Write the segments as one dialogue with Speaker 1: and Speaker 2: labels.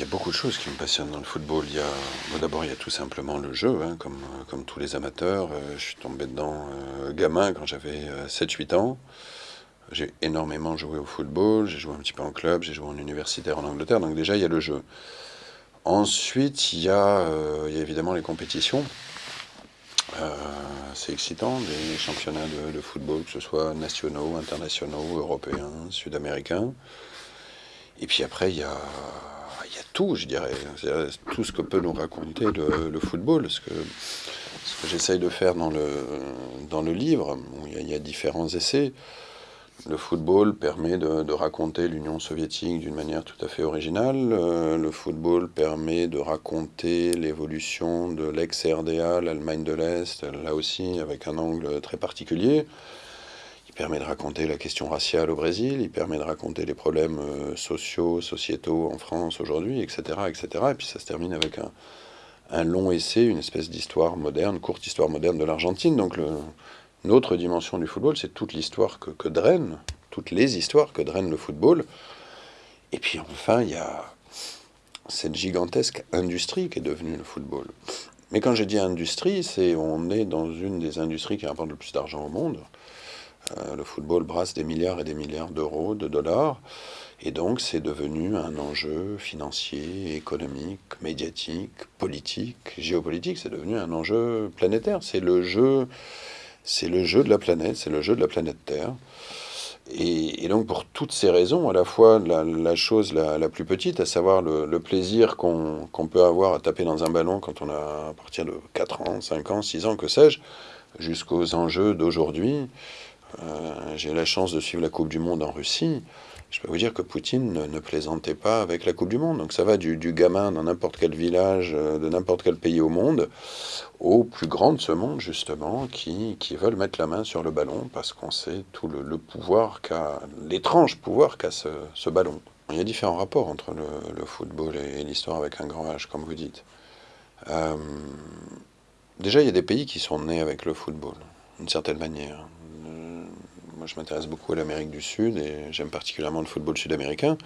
Speaker 1: y a beaucoup de choses qui me passionnent dans le football. Il y a, d'abord, il y a tout simplement le jeu, hein, comme, comme tous les amateurs. Euh, je suis tombé dedans euh, gamin quand j'avais 7-8 ans. J'ai énormément joué au football, j'ai joué un petit peu en club, j'ai joué en universitaire en Angleterre, donc déjà il y a le jeu. Ensuite, il y a, évidemment les compétitions. c'est excitant, des championnats de, football, que ce soit nationaux, internationaux, européens, sud-américains. Et puis après, il y a, il y a tout, je dirais. Tout ce que peut nous raconter le, football. Ce que, ce que j'essaye de faire dans le, dans le livre, où il y, a, différents essais. Le football permet de, de raconter l'Union soviétique d'une manière tout à fait originale. Le football permet de raconter l'évolution de l'ex-RDA, l'Allemagne de l'Est, là aussi avec un angle très particulier. Permet de raconter la question raciale au Brésil, il permet de raconter les problèmes euh, sociaux, sociétaux en France aujourd'hui, etc., etc. Et puis ça se termine avec un, long essai, une espèce d'histoire moderne, courte histoire moderne de l'Argentine. Donc le, une autre dimension du football, c'est toute l'histoire que, que draine, toutes les histoires que draine le football. Et puis enfin, il y a cette gigantesque industrie qui est devenue le football. Mais quand je dis industrie, c'est on est dans une des industries qui rapporte le plus d'argent au monde. Euh, le football brasse des milliards et des milliards d'euros, de dollars, et donc c'est devenu un enjeu financier, économique, médiatique, politique, géopolitique. C'est devenu un enjeu planétaire. C'est le jeu, c'est le jeu de la planète, c'est le jeu de la planète Terre. Et, donc pour toutes ces raisons, à la fois la, chose la, plus petite, à savoir le, plaisir qu'on peut avoir à taper dans un ballon quand on a à partir de 4 ans, 5 ans, 6 ans, que sais-je, jusqu'aux enjeux d'aujourd'hui, euh, j'ai la chance de suivre la Coupe du Monde en Russie. Je peux vous dire que Poutine ne, plaisantait pas avec la Coupe du Monde. Donc ça va du, gamin dans n'importe quel village, euh, de n'importe quel pays au monde, aux plus grands de ce monde, justement, qui, qui veulent mettre la main sur le ballon parce qu'on sait tout le, pouvoir qu'a, l'étrange pouvoir qu'a ce, ce, ballon. Il y a différents rapports entre le, football et, l'histoire avec un grand H, comme vous dites. Euh, déjà, il y a des pays qui sont nés avec le football, d'une certaine manière. Moi, je m'intéresse beaucoup à l'Amérique du Sud et j'aime particulièrement le football sud-américain.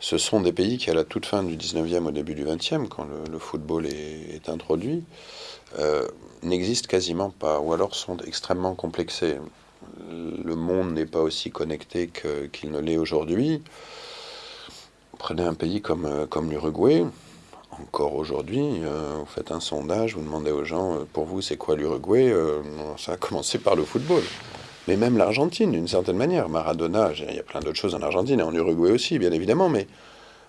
Speaker 1: Ce sont des pays qui, à la toute fin du 19e, au début du 20e, quand le, football est, introduit, euh, n'existent quasiment pas, ou alors sont extrêmement complexés. Le monde n'est pas aussi connecté qu'il ne l'est aujourd'hui. Prenez un pays comme, euh, l'Uruguay, encore aujourd'hui, euh, vous faites un sondage, vous demandez aux gens, pour vous, c'est quoi l'Uruguay? Ça a commencé par le football mais même l'Argentine, d'une certaine manière. Maradona, il y a plein d'autres choses en Argentine et en Uruguay aussi, bien évidemment, mais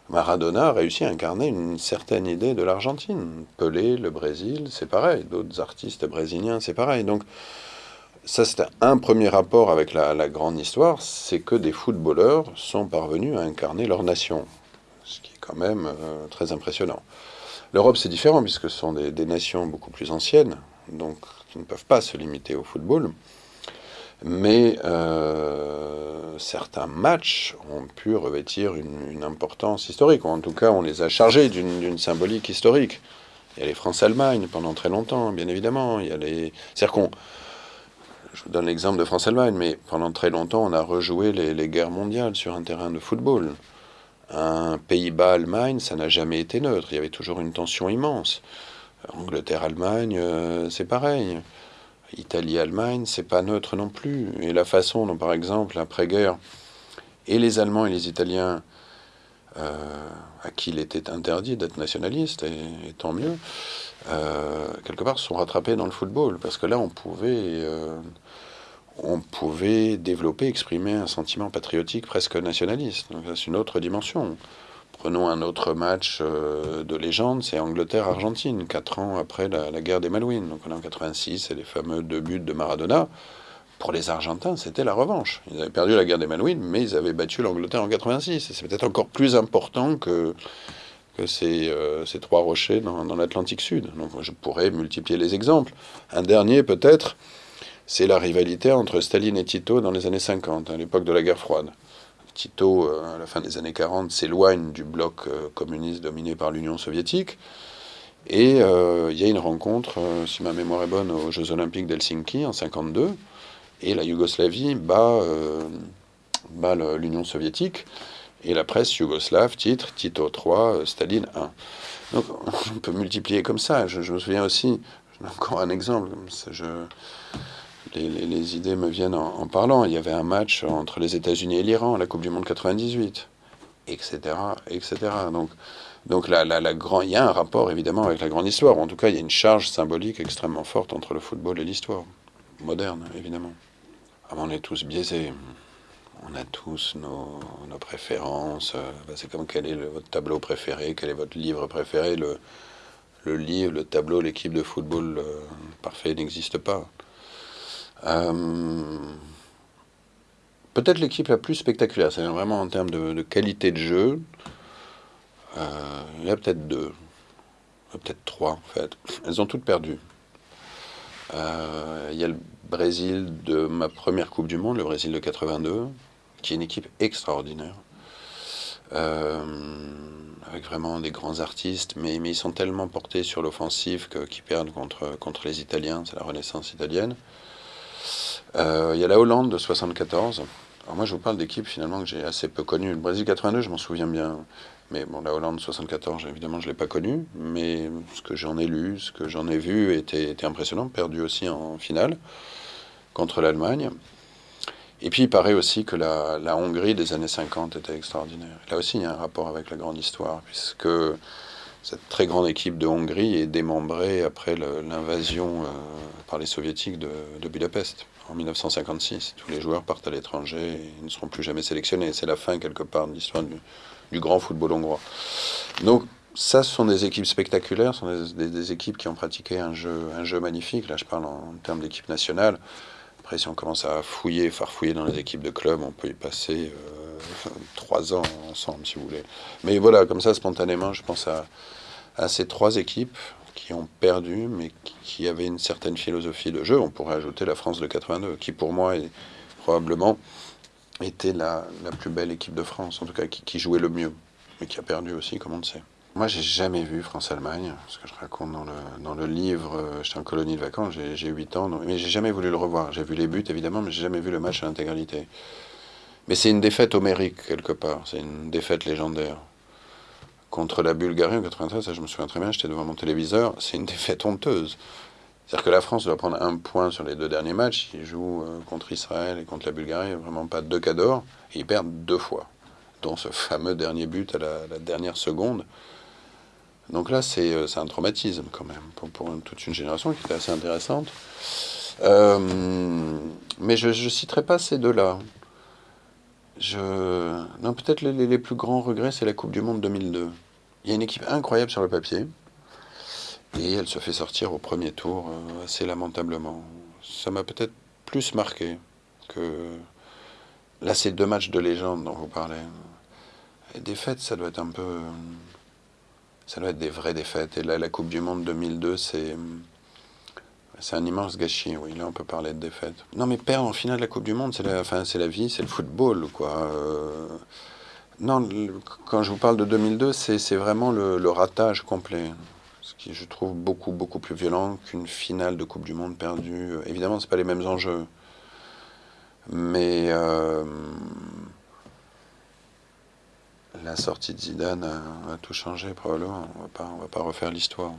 Speaker 1: Maradona a réussi à incarner une certaine idée de l'Argentine. Pelé, le Brésil, c'est pareil. D'autres artistes brésiliens, c'est pareil. Donc, ça, c'est un premier rapport avec la, grande histoire, c'est que des footballeurs sont parvenus à incarner leur nation, ce qui est quand même euh, très impressionnant. L'Europe, c'est différent, puisque ce sont des, des, nations beaucoup plus anciennes, donc qui ne peuvent pas se limiter au football mais euh, certains matchs ont pu revêtir une, importance historique, ou en tout cas on les a chargés d'une symbolique historique. Il y a les France-Allemagne pendant très longtemps, bien évidemment. Il y a les... cest qu'on... Je vous donne l'exemple de France-Allemagne, mais pendant très longtemps on a rejoué les, les guerres mondiales sur un terrain de football. Un Pays-Bas-Allemagne, ça n'a jamais été neutre, il y avait toujours une tension immense. Angleterre-Allemagne, euh, c'est pareil. Italie-Allemagne, c'est pas neutre non plus. Et la façon dont, par exemple, après-guerre, et les Allemands et les Italiens, euh, à qui il était interdit d'être nationaliste, et, tant mieux, euh, quelque part se sont rattrapés dans le football, parce que là, on pouvait, euh, on développer, exprimer un sentiment patriotique presque nationaliste. Donc, c'est une autre dimension. Prenons un autre match euh, de légende, c'est Angleterre-Argentine, quatre ans après la, guerre des Malouines. Donc on est en 86, c'est les fameux deux buts de Maradona. Pour les Argentins, c'était la revanche. Ils avaient perdu la guerre des Malouines, mais ils avaient battu l'Angleterre en 86. Et c'est peut-être encore plus important que, euh, ces trois rochers dans, dans l'Atlantique Sud. Donc je pourrais multiplier les exemples. Un dernier peut-être, c'est la rivalité entre Staline et Tito dans les années 50, à l'époque de la guerre froide. Tito, euh, à la fin des années 40, s'éloigne du bloc euh, communiste dominé par l'Union soviétique. Et euh, il y a une rencontre, si ma mémoire est bonne, aux Jeux Olympiques d'Helsinki en 52, et la Yougoslavie bat, l'Union soviétique. Et la presse yougoslave titre Tito 3, Staline 1. Donc on peut multiplier comme ça. Je, me souviens aussi, encore un exemple, les, idées me viennent en, parlant. Il y avait un match entre les États-Unis et l'Iran, la Coupe du Monde 98, etc. etc. Donc, donc la, la, grand, il y a un rapport évidemment avec la grande histoire. En tout cas, il y a une charge symbolique extrêmement forte entre le football et l'histoire moderne, évidemment. Ah, on est tous biaisés. On a tous nos, nos préférences. Bah, c'est comme quel est votre tableau préféré, quel est votre livre préféré. Le, le livre, le tableau, l'équipe de football euh, parfait n'existe pas. Euh, peut-être l'équipe la plus spectaculaire, c'est vraiment en termes de, qualité de jeu. Euh, il y a peut-être deux, peut-être trois en fait. Elles ont toutes perdu. il y a le Brésil de ma première Coupe du Monde, le Brésil de 82, qui est une équipe extraordinaire. avec vraiment des grands artistes, mais, mais ils sont tellement portés sur l'offensive qu'ils perdent contre, contre les Italiens, c'est la renaissance italienne. Euh, il y a la Hollande de 74. Alors moi, je vous parle d'équipes finalement que j'ai assez peu connues. Le Brésil 82, je m'en souviens bien. Mais bon, la Hollande 74, évidemment, je ne l'ai pas connue. Mais ce que j'en ai lu, ce que j'en ai vu était, impressionnant. Perdu aussi en finale contre l'Allemagne. Et puis, il paraît aussi que la, Hongrie des années 50 était extraordinaire. Là aussi, il y a un rapport avec la grande histoire, puisque cette très grande équipe de Hongrie est démembrée après l'invasion euh, par les soviétiques de Budapest en 1956. Tous les joueurs partent à l'étranger et ne seront plus jamais sélectionnés. C'est la fin, quelque part, de l'histoire du, grand football hongrois. Donc, ça, ce sont des équipes spectaculaires, ce sont des, équipes qui ont pratiqué un jeu, un jeu magnifique. Là, je parle en, termes d'équipe nationale. Après, si on commence à fouiller, farfouiller dans les équipes de club, on peut y passer euh, trois ans ensemble, si vous voulez. Mais voilà, comme ça, spontanément, je pense à ces trois équipes qui ont perdu, mais qui avaient une certaine philosophie de jeu. On pourrait ajouter la France de 82, qui pour moi probablement était la, la plus belle équipe de France, en tout cas qui, jouait le mieux, mais qui a perdu aussi, comme on le sait. Moi, j'ai jamais vu France-Allemagne, ce que je raconte dans le, dans le livre. Euh, j'étais en colonie de vacances, j'ai 8 ans, mais j'ai jamais voulu le revoir. J'ai vu les buts, évidemment, mais j'ai jamais vu le match à l'intégralité. Mais c'est une défaite homérique, quelque part. C'est une défaite légendaire contre la Bulgarie en 93, ça je me souviens très bien, j'étais devant mon téléviseur, c'est une défaite honteuse. C'est-à-dire que la France doit prendre un point sur les deux derniers matchs. Ils jouent euh, contre Israël et contre la Bulgarie, vraiment pas deux cas d'or, et ils perdent deux fois, dont ce fameux dernier but à la, dernière seconde. Donc là, c'est un traumatisme quand même, pour, toute une génération qui était assez intéressante. Euh, mais je ne citerai pas ces deux-là. Je... Non, peut-être les, plus grands regrets, c'est la Coupe du Monde 2002. Il y a une équipe incroyable sur le papier. Et elle se fait sortir au premier tour euh, assez lamentablement. Ça m'a peut-être plus marqué que. Là, ces deux matchs de légende dont vous parlez. Les défaites, ça doit être un peu. Ça doit être des vraies défaites. Et là, la Coupe du Monde 2002, c'est. C'est un immense gâchis, oui. Là, on peut parler de défaite. Non, mais perdre en finale de la Coupe du Monde, c'est la, la vie, c'est le football, quoi. Euh, non, quand je vous parle de 2002, c'est vraiment le, ratage complet. Ce qui, je trouve, beaucoup, beaucoup plus violent qu'une finale de Coupe du Monde perdue. Évidemment, ce pas les mêmes enjeux. Mais euh, la sortie de Zidane a, tout changé, probablement. On ne va pas refaire l'histoire.